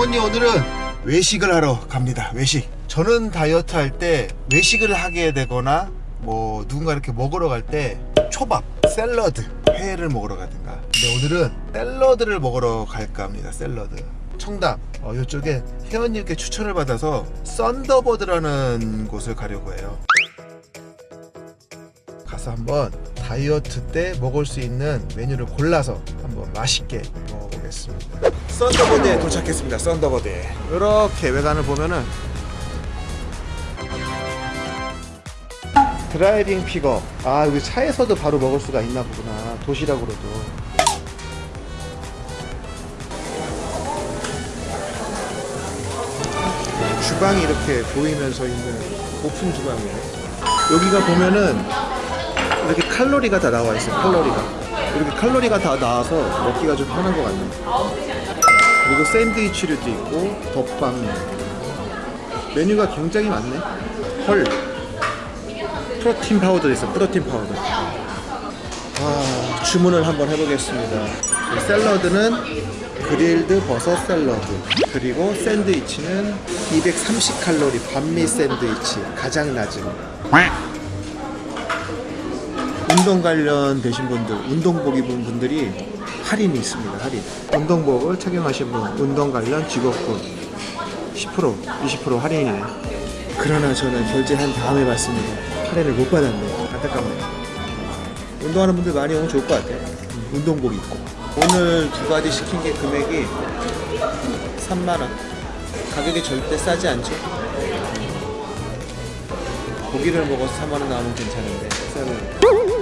어머니 오늘은 외식을 하러 갑니다. 외식. 저는 다이어트 할 때 외식을 하게 되거나 뭐 누군가 이렇게 먹으러 갈 때 초밥, 샐러드, 회를 먹으러 가든가. 근데 오늘은 샐러드를 먹으러 갈까 합니다. 샐러드. 청담. 어, 이쪽에 회원님께 추천을 받아서 썬더버드라는 곳을 가려고 해요. 가서 한번 다이어트 때 먹을 수 있는 메뉴를 골라서 한번 맛있게 먹 어보겠습니다. 썬더버드에 도착했습니다 썬더버드에. 이렇게 외관을 보면은 driving pickup. 아 여기 차에서도 바로 먹을 수가 있나 보구나. 도시락으로도. 주방이 이렇게 보이면서 있는 오픈 주방이에요. 여기가 보면은 이렇게 칼로리가 다 나와 있어요 칼로리가. 이렇게 칼로리가 다 나와서 먹기가 좀 편한 것 같네요. 그리고 샌드위치류도 있고 덮밥. 메뉴가 굉장히 많네. 헐. 프로틴 파우더 있어 프로틴 파우더. 아, 주문을 한번 해보겠습니다. 이 샐러드는 grilled 버섯 샐러드. 그리고 샌드위치는 230칼로리 반미 샌드위치 가장 낮은 운동 관련 되신 분들 운동복 입은 분들이 할인이 있습니다 할인. 운동복을 착용하신 분 운동 관련 직업군 10% 20% 할인이에요. 그러나 저는 결제한 다음에 받습니다. 할인을 못 받았네요. 안타깝네요. 운동하는 분들 많이 오면 좋을 것 같아요. 음, 운동복 입고. 오늘 두 가지 시킨 게 금액이 3만원. 가격이 절대 싸지 않죠? 고기를 먹어서 3만원 나오면 괜찮은데 샐러드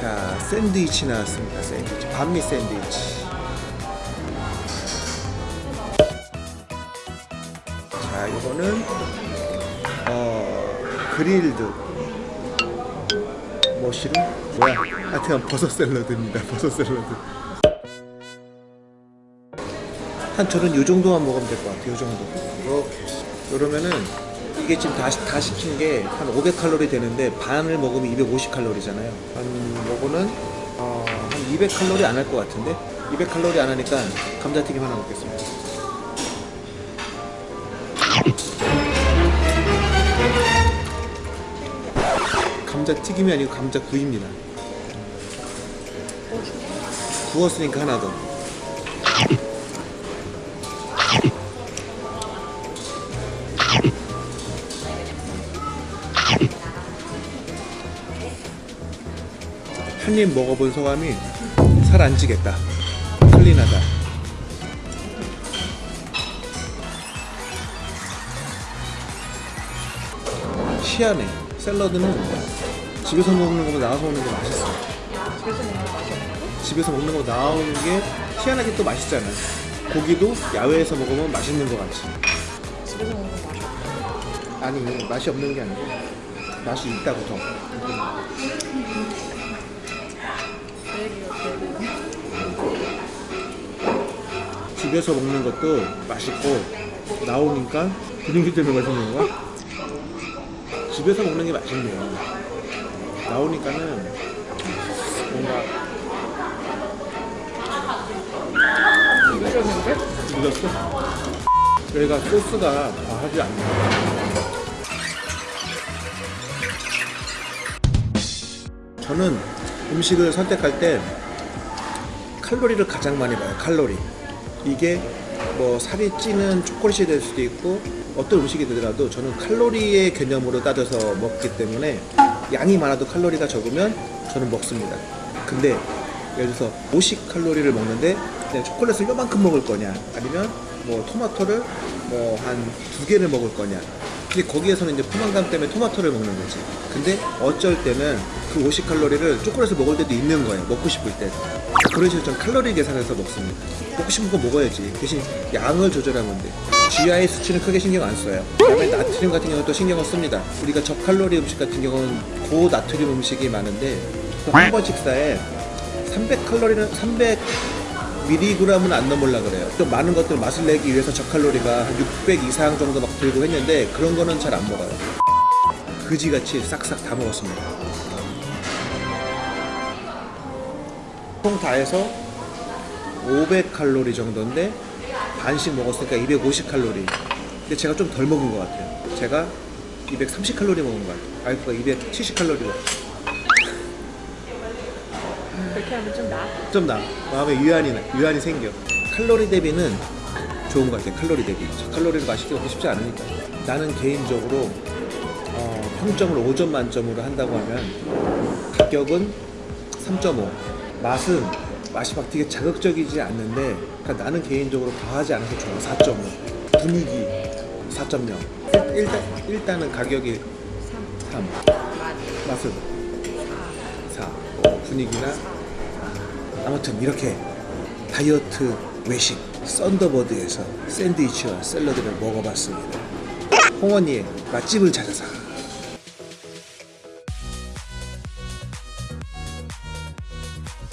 자 샌드위치 나왔습니다 샌드위치. 반미 샌드위치. 자 이거는 어 그릴드. 머시룸 뭐야? 하여튼 버섯 샐러드입니다 버섯 샐러드. 한 저는 요 정도만 먹으면 될 것 같아요 요 정도. 이렇게. 그러면은 이게 지금 다, 다 시킨 게 한 500칼로리 되는데 반을 먹으면 250칼로리잖아요. 한 요거는 어, 한 200칼로리 안 할 것 같은데? 200칼로리 안 하니까 감자튀김 하나 먹겠습니다. 감자튀김이 아니고 감자구이입니다. 구웠으니까 하나 더 한 입 먹어본 소감이 살 안 찌겠다. 클린하다. 희한해. 샐러드는 집에서 먹는 것보다 나와서 먹는 게 맛있어 집에서 먹는 거 나오는 게 희한하게 또 맛있잖아 고기도 야외에서 먹으면 맛있는 것 같지. 집에서 먹는 건 맛이 없어. 아니 맛이 없는 게 아니고 맛이 있다고 더 집에서 먹는 것도 맛있고 나오니까 분위기 때문에 맛있는 거야? 집에서 먹는 게 맛있네요 나오니까는 뭔가 늦었는데? 늦었어? 여기가 소스가 과하지 않네 저는 음식을 선택할 때 칼로리를 가장 많이 봐요 칼로리 이게 뭐 살이 찌는 초콜릿이 될 수도 있고 어떤 음식이 되더라도 저는 칼로리의 개념으로 따져서 먹기 때문에 양이 많아도 칼로리가 적으면 저는 먹습니다. 근데 예를 들어서 50칼로리를 먹는데 초콜릿을 요만큼 먹을 거냐? 아니면 뭐 토마토를 뭐 한 두 개를 먹을 거냐? 근데 거기에서는 이제 포만감 때문에 토마토를 먹는 거지. 근데 어쩔 때는 그 50칼로리를 초콜릿을 먹을 때도 있는 거예요. 먹고 싶을 때. 그런 식으로 좀 칼로리 계산해서 먹습니다. 먹고 싶은 거 먹어야지. 대신 양을 조절하면 돼. GI 수치는 크게 신경 안 써요. 그다음에 나트륨 같은 경우는 또 신경을 씁니다. 우리가 저칼로리 음식 같은 경우는 고나트륨 음식이 많은데 한 번 식사에 300칼로리는 300 미리그램은 안 넘으려 그래요. 좀 많은 것들 맛을 내기 위해서 저칼로리가 한 600 이상 정도 막 들고 했는데 그런 거는 잘 안 먹어요. 그지같이 싹싹 다 먹었습니다. 총다 해서 500칼로리 정도인데 반씩 먹었으니까 250 칼로리. 근데 제가 좀 덜 먹은 것 같아요. 제가 230 칼로리 먹은 것 같아요. 와이프가 270 칼로리로. 그렇게 하면 좀 나아. 좀 나. 마음에 유한이 나. 유한이 생겨. 칼로리 대비는 좋은 것 같아요. 칼로리 대비. 저 칼로리를 맛있게 먹기 쉽지 않으니까. 나는 개인적으로 어, 평점을 5점 만점으로 한다고 하면 가격은 3.5. 맛은 맛이 막 되게 자극적이지 않는데 그러니까 나는 개인적으로 과하지 않아서 좋아. 4.5. 분위기 4.0. 일단 일단은 가격이 3. 맛은 4. 분위기나 아무튼 이렇게 다이어트 외식 썬더버드에서 샌드위치와 샐러드를 먹어봤습니다. 홍원이의 맛집을 찾아서